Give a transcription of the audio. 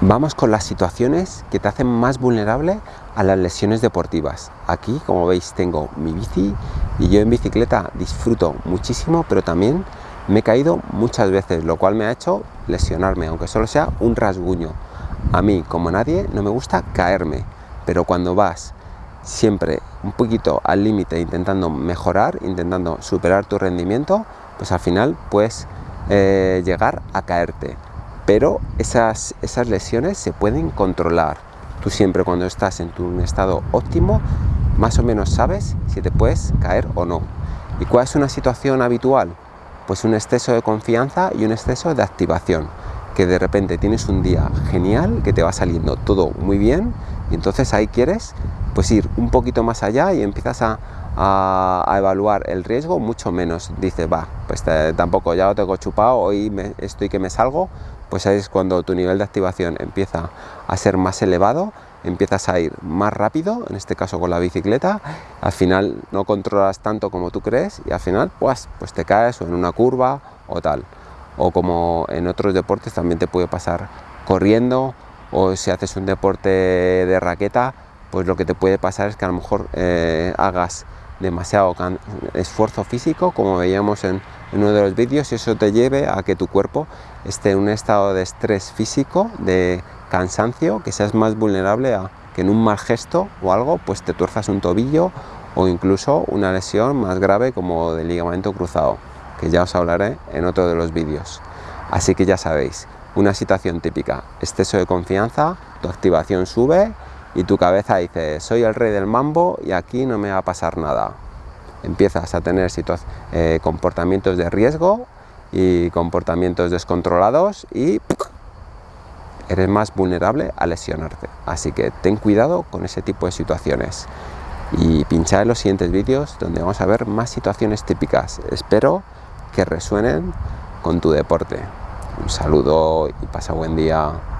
Vamos con las situaciones que te hacen más vulnerable a las lesiones deportivas. Aquí, como veis, tengo mi bici y yo en bicicleta disfruto muchísimo, pero también me he caído muchas veces, lo cual me ha hecho lesionarme, aunque solo sea un rasguño. A mí, como nadie, no me gusta caerme, pero cuando vas siempre un poquito al límite intentando mejorar, intentando superar tu rendimiento, pues al final puedes eh, llegar a caerte pero esas, esas lesiones se pueden controlar. Tú siempre cuando estás en tu estado óptimo, más o menos sabes si te puedes caer o no. ¿Y cuál es una situación habitual? Pues un exceso de confianza y un exceso de activación. Que de repente tienes un día genial, que te va saliendo todo muy bien y entonces ahí quieres pues ir un poquito más allá y empiezas a, a, evaluar el riesgo mucho menos. Dice, va, pues tampoco ya lo tengo chupado, hoy me, estoy que me salgo, pues ahí es cuando tu nivel de activación empieza a ser más elevado, empiezas a ir más rápido, en este caso con la bicicleta, al final no controlas tanto como tú crees y al final pues, pues te caes o en una curva o tal. O como en otros deportes también te puede pasar corriendo o si haces un deporte de raqueta, pues lo que te puede pasar es que a lo mejor eh, hagas demasiado esfuerzo físico, como veíamos en, uno de los vídeos, y eso te lleve a que tu cuerpo esté en un estado de estrés físico, de cansancio, que seas más vulnerable a que en un mal gesto o algo, pues te tuerzas un tobillo o incluso una lesión más grave como de ligamento cruzado, que ya os hablaré en otro de los vídeos. Así que ya sabéis, una situación típica, exceso de confianza, tu activación sube, y tu cabeza dice, soy el rey del mambo y aquí no me va a pasar nada. Empiezas a tener eh, comportamientos de riesgo y comportamientos descontrolados y eres más vulnerable a lesionarte. Así que ten cuidado con ese tipo de situaciones. Y pincha en los siguientes vídeos donde vamos a ver más situaciones típicas. Espero que resuenen con tu deporte. Un saludo y pasa buen día.